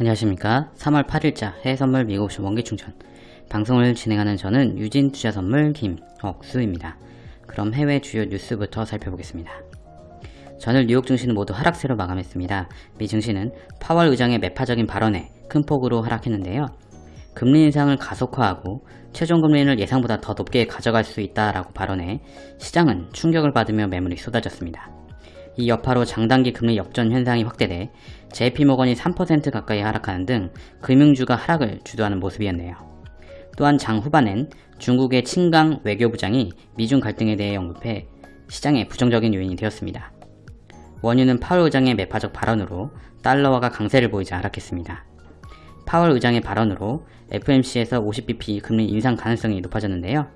안녕하십니까. 3월 8일자 해외선물 미국옵션 원기충전. 방송을 진행하는 저는 유진투자선물 김억수입니다. 그럼 해외 주요 뉴스부터 살펴보겠습니다. 전일 뉴욕 증시는 모두 하락세로 마감했습니다. 미 증시는 파월 의장의 매파적인 발언에 큰 폭으로 하락했는데요. 금리 인상을 가속화하고 최종 금리를 예상보다 더 높게 가져갈 수 있다라고 발언해 시장은 충격을 받으며 매물이 쏟아졌습니다 이 여파로 장단기 금리 역전 현상이 확대돼 JP모건이 3% 가까이 하락하는 등 금융주가 하락을 주도하는 모습이었네요. 또한 장 후반엔 중국의 친강 외교부장이 미중 갈등에 대해 언급해 시장에 부정적인 요인이 되었습니다. 원유는 파월 의장의 매파적 발언으로 달러화가 강세를 보이자 하락했습니다. 파월 의장의 발언으로 FMC에서 50bp 금리 인상 가능성이 높아졌는데요.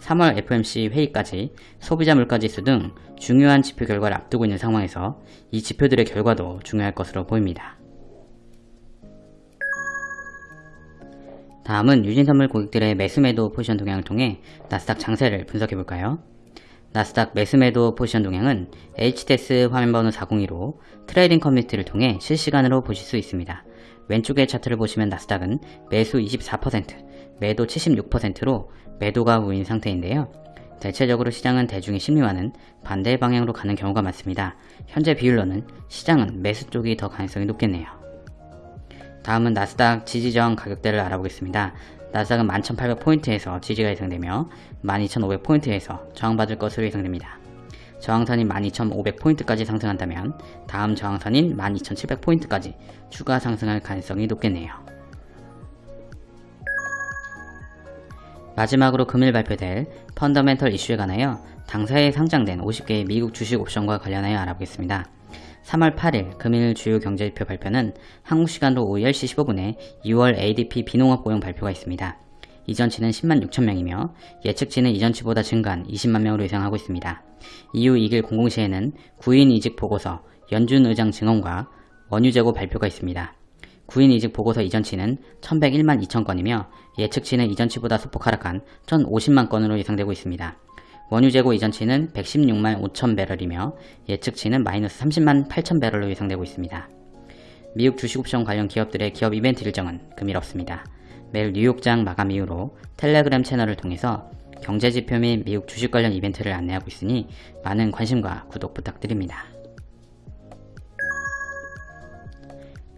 3월 FOMC 회의까지 소비자 물가지수 등 중요한 지표 결과를 앞두고 있는 상황에서 이 지표들의 결과도 중요할 것으로 보입니다. 다음은 유진선물 고객들의 매수매도 포지션 동향을 통해 나스닥 장세를 분석해볼까요? 나스닥 매수매도 포지션 동향은 HTS 화면번호 402로 트레이딩 커뮤니티를 통해 실시간으로 보실 수 있습니다. 왼쪽의 차트를 보시면 나스닥은 매수 24%, 매도 76%로 매도가 우인 상태인데요. 대체적으로 시장은 대중의 심리와는 반대 방향으로 가는 경우가 많습니다. 현재 비율로는 시장은 매수 쪽이 더 가능성이 높겠네요. 다음은 나스닥 지지저항 가격대를 알아보겠습니다. 나스닥은 11,800포인트에서 지지가 예상되며 12,500포인트에서 저항받을 것으로 예상됩니다. 저항선인 12,500포인트까지 상승한다면 다음 저항선인 12,700포인트까지 추가 상승할 가능성이 높겠네요. 마지막으로 금일 발표될 펀더멘털 이슈에 관하여 당사에 상장된 50개의 미국 주식 옵션과 관련하여 알아보겠습니다. 3월 8일 금일 주요 경제지표 발표는 한국 시간으로 오후 10시 15분에 2월 ADP 비농업 고용 발표가 있습니다. 이전치는 10만 6천명이며 예측치는 이전치보다 증가한 20만 명으로 예상하고 있습니다. 이후 2일 공공시에는 구인 이직 보고서 연준 의장 증언과 원유 재고 발표가 있습니다. 구인 이직 보고서 이전치는 1101만 2천건이며 예측치는 이전치보다 소폭 하락한 1050만 건으로 예상되고 있습니다. 원유 재고 이전치는 116만 5천 배럴이며 예측치는 마이너스 30만 8천 배럴로 예상되고 있습니다. 미국 주식옵션 관련 기업들의 기업 이벤트 일정은 금일 없습니다. 매일 뉴욕장 마감 이후로 텔레그램 채널을 통해서 경제지표 및 미국 주식 관련 이벤트를 안내하고 있으니 많은 관심과 구독 부탁드립니다.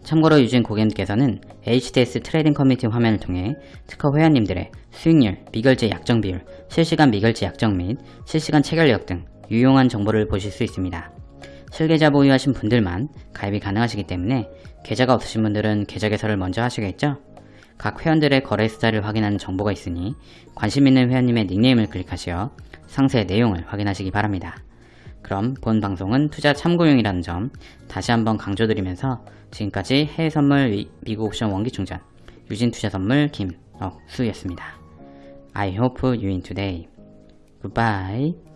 참고로 유진 고객님께서는 HTS trading 커뮤니티 화면을 통해 특허 회원님들의 수익률, 미결제 약정 비율, 실시간 미결제 약정 및 실시간 체결력 등 유용한 정보를 보실 수 있습니다. 실계좌 보유하신 분들만 가입이 가능하시기 때문에 계좌가 없으신 분들은 계좌 개설을 먼저 하시겠죠? 각 회원들의 거래 숫자를 확인하는 정보가 있으니 관심 있는 회원님의 닉네임을 클릭하시어 상세 내용을 확인하시기 바랍니다. 그럼 본 방송은 투자 참고용이라는 점 다시 한번 강조드리면서 지금까지 해외 선물 미국 옵션 원기 충전 유진 투자 선물 김억수였습니다. I hope you win today. Goodbye.